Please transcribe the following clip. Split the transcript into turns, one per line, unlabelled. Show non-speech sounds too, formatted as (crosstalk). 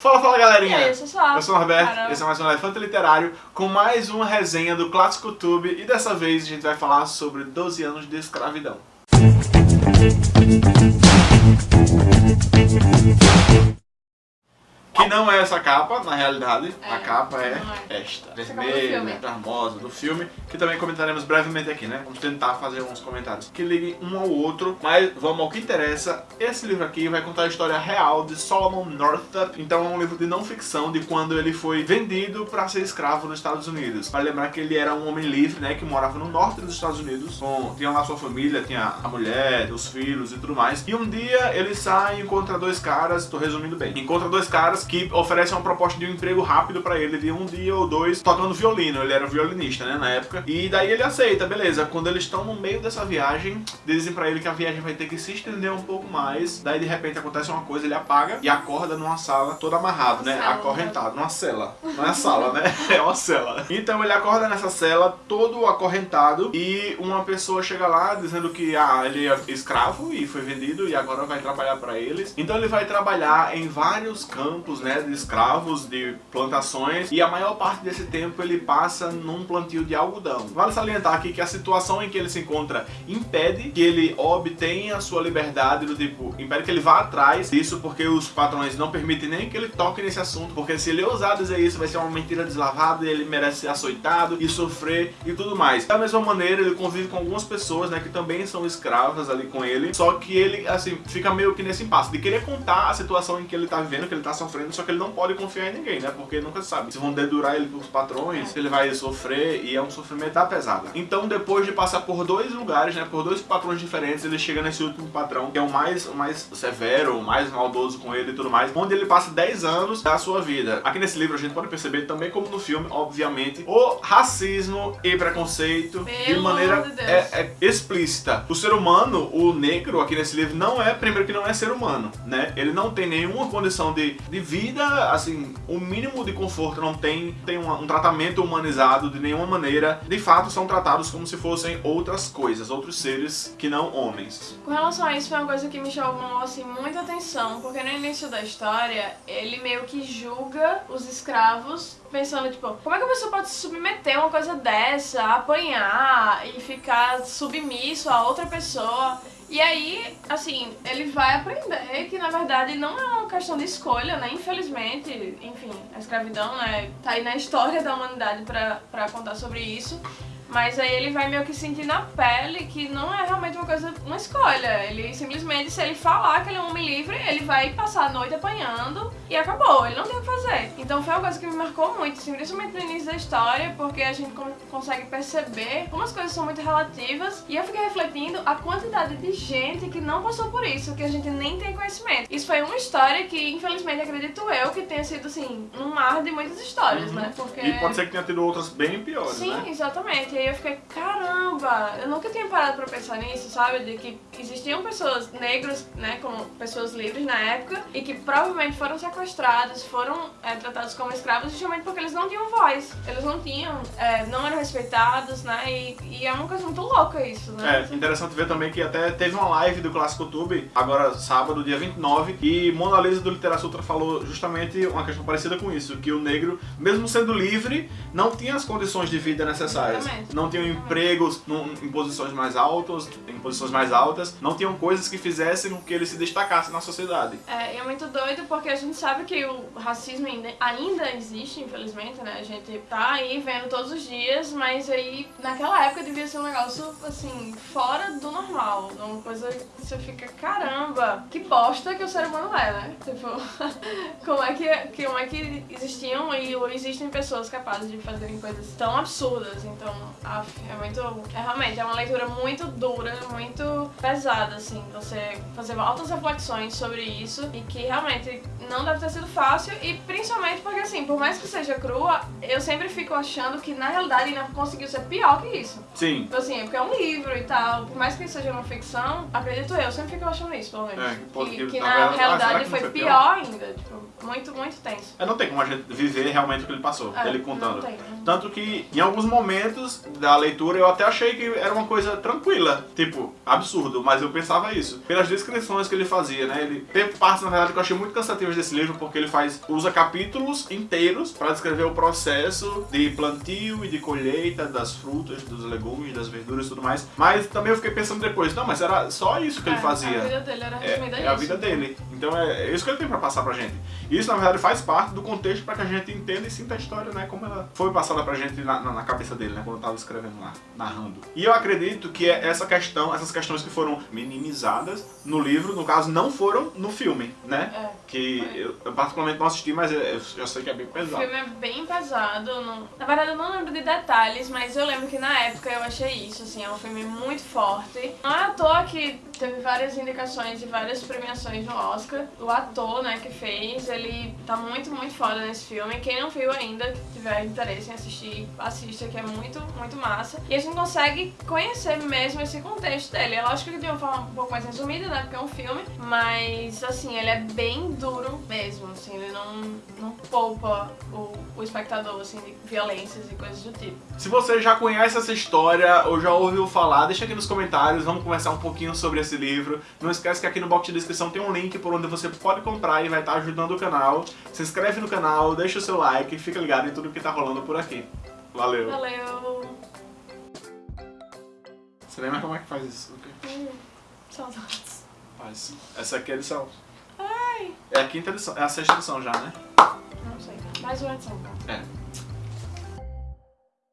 Fala, fala galerinha!
E aí, eu sou.
Eu sou o Norberto,
Caramba.
esse é mais um Elefante Literário com mais uma resenha do Clássico Tube e dessa vez a gente vai falar sobre 12 anos de escravidão. Que não é essa capa, na realidade,
É,
a capa é,
é.
esta, vermelha,
filme.
charmosa, do filme, que também comentaremos brevemente aqui, né? Vamos tentar fazer uns comentários que liguem um ao outro, mas vamos ao que interessa. Esse livro aqui vai contar a história real de Solomon Northup, então é um livro de não ficção de quando ele foi vendido para ser escravo nos Estados Unidos. Para lembrar que ele era um homem livre, né, que morava no norte dos Estados Unidos, com, tinha lá sua família, tinha a mulher, os filhos e tudo mais. E um dia ele sai e encontra dois caras, tô resumindo bem, encontra dois caras que oferecem uma proposta de um emprego rápido pra ele, de um dia ou dois, tocando violino. Ele era violinista, né, na época. E daí ele aceita, beleza. Quando eles estão no meio dessa viagem, dizem pra ele que a viagem vai ter que se estender um pouco mais. Daí de repente acontece uma coisa, ele apaga e acorda numa sala todo amarrado,
Uma
né,
cela,
acorrentado, numa cela. Não é sala, né? (laughs) É uma cela. Então ele acorda nessa cela, todo acorrentado, e uma pessoa chega lá dizendo que ah, ele é escravo e foi vendido e agora vai trabalhar pra eles. Então ele vai trabalhar em vários campos, né, de escravos, de plantações, e a maior parte desse tempo ele passa num plantio de algodão. Vale salientar aqui que a situação em que ele se encontra impede que ele obtenha a sua liberdade, do tipo, impede que ele vá atrás disso, porque os patrões não permitem nem que ele toque nesse assunto, porque se ele ousar dizer isso, vai ser uma mentira deslavada e ele merece ser açoitado e sofrer e tudo mais. Da mesma maneira, ele convive com algumas pessoas, né, que também são escravas ali com ele, só que ele, assim, fica meio que nesse impasse de querer contar a situação em que ele tá vivendo, que ele tá sofrendo, só que ele não pode confiar em ninguém, né, porque nunca sabe. Se vão dedurar ele pros patrões, ele vai sofrer e é um sofrimento da pesada. Então, depois de passar por dois lugares, né, por dois patrões diferentes, ele chega nesse último patrão, que é o mais, o mais severo, o mais maldoso com ele e tudo mais, onde ele passa 10 anos da sua vida. Aqui nesse livro a gente pode perceber também como no filme, obviamente, o racismo e preconceito de
Pelo
maneira
amor de
é, é explícita. O ser humano, o negro aqui nesse livro não é, primeiro que não é ser humano, né? Ele não tem nenhuma condição de, de vida, assim, o mínimo de conforto não tem, tem uma- um tratamento humanizado de nenhuma maneira. De fato, são tratados como se fossem outras coisas, outros seres que não homens.
Com relação a isso, foi uma coisa que me chamou assim, muita atenção, porque no início da história, ele meio que julga os escravos, pensando, tipo, como é que a pessoa pode se submeter a uma coisa dessa, apanhar e ficar submisso a outra pessoa? E aí, assim, ele vai aprender que na verdade não é uma questão de escolha, né? Infelizmente, enfim, a escravidão, né, tá aí na história da humanidade pra, pra contar sobre isso. Mas aí ele vai meio que sentir na pele que não é realmente uma coisa, uma escolha. Ele simplesmente, se ele falar que ele é um homem livre, ele vai passar a noite apanhando e acabou. Ele não tem o que fazer. Então foi uma coisa que me marcou muito, assim, principalmente no início da história, porque a gente con- consegue perceber como as coisas são muito relativas. E eu fiquei refletindo a quantidade de gente que não passou por isso, que a gente nem tem conhecimento. Isso foi uma história que, infelizmente, acredito eu, que tenha sido, assim, um mar de muitas histórias, né? Porque...
E pode ser que tenha tido outras bem piores,
Sim,
né?
exatamente. E aí eu fiquei, caramba, eu nunca tinha parado pra pensar nisso, sabe? De que existiam pessoas negras, né, como pessoas livres na época, e que provavelmente foram sequestrados, foram é, tratados como escravos justamente porque eles não tinham voz. Eles não tinham, é, não eram respeitados, né? E, e é uma coisa muito louca isso, né?
É, interessante ver também que até teve uma live do Clássico Tube, agora sábado, dia 29, e Mona Lisa do Litera Sutra falou justamente uma questão parecida com isso, que o negro, mesmo sendo livre, não tinha as condições de vida necessárias.
Exatamente.
Não tinham empregos em posições mais altas, em posições mais altas, não tinham coisas que fizessem com que ele se destacasse na sociedade.
É, é muito doido porque a gente sabe que o racismo ainda, ainda existe, infelizmente, né? A gente tá aí vendo todos os dias, mas aí naquela época devia ser um negócio, assim, fora do normal. Uma coisa que você fica, caramba, que bosta que o ser humano é, né? Tipo, (laughs) como é que, como é que existiam e existem pessoas capazes de fazerem coisas tão absurdas. Então, af, é muito. É realmente é uma leitura muito dura, muito pesada, assim. Você fazer altas reflexões sobre isso e que realmente não deve ter sido fácil. E principalmente porque, assim, por mais que seja crua, eu sempre fico achando que na realidade ainda conseguiu ser pior que isso.
Sim,
Tipo assim, é porque é um livro e tal. Por mais que seja uma ficção, acredito eu, eu sempre fico achando isso, pelo menos.
É, que
que, que
na verdade- ah,
realidade foi
foi
pior,
pior?
ainda. Tipo, muito, muito tenso.
é, não tem como a gente viver realmente o que ele passou,
É,
ele
não
contando.
tem, não.
Tanto que em alguns momentos da leitura, eu até achei que era uma coisa tranquila, tipo, absurdo, mas eu pensava isso. Pelas descrições que ele fazia, né? Ele teve partes, na verdade, que eu achei muito cansativas desse livro, porque ele faz usa capítulos inteiros para descrever o processo de plantio e de colheita das frutas, dos legumes, das verduras e tudo mais. Mas também eu fiquei pensando depois, não, mas era só isso que
É,
ele fazia.
A vida dele era resumida
É, é a vida dele. Então é, é isso que ele tem pra passar pra gente. E isso, na verdade, faz parte do contexto pra que a gente entenda e sinta a história, né? Como ela foi passada pra gente na, na- na cabeça dele, né? Quando eu tava escrevendo lá, narrando. E eu acredito que é essa questão, essas questões que foram minimizadas no livro, no caso, não foram no filme, né?
É.
Que eu, eu particularmente não assisti, mas eu, eu sei que é bem
O
pesado.
filme é bem pesado. Não... Na verdade, eu não lembro de detalhes, mas eu lembro que na época eu achei isso. Assim, é um filme muito forte. Não é à toa que teve várias indicações e várias premiações no Oscar. O ator, né, que fez, ele tá muito, muito foda nesse filme. Quem não viu ainda, que tiver interesse em assistir, assista, que é muito, muito massa. E a gente consegue conhecer mesmo esse contexto dele. É lógico que de uma forma um pouco mais resumida, né, porque é um filme. Mas, assim, ele é bem duro mesmo, assim. Ele não, não poupa o, o espectador, assim, de violências e coisas do tipo.
Se você já conhece essa história ou já ouviu falar, deixa aqui nos comentários, vamos conversar um pouquinho sobre esse livro. Não esquece que aqui no box de descrição tem um link por onde você pode comprar e vai estar ajudando o canal. Se inscreve no canal, deixa o seu like e fica ligado em tudo que tá rolando por aqui. Valeu!
Valeu!
Você lembra como é que faz isso?
Hum, saudades.
Faz. Essa aqui é a edição.
Ai!
É a quinta edição, é a sexta edição já, né?
Não sei. Mais uma edição, cara.
É.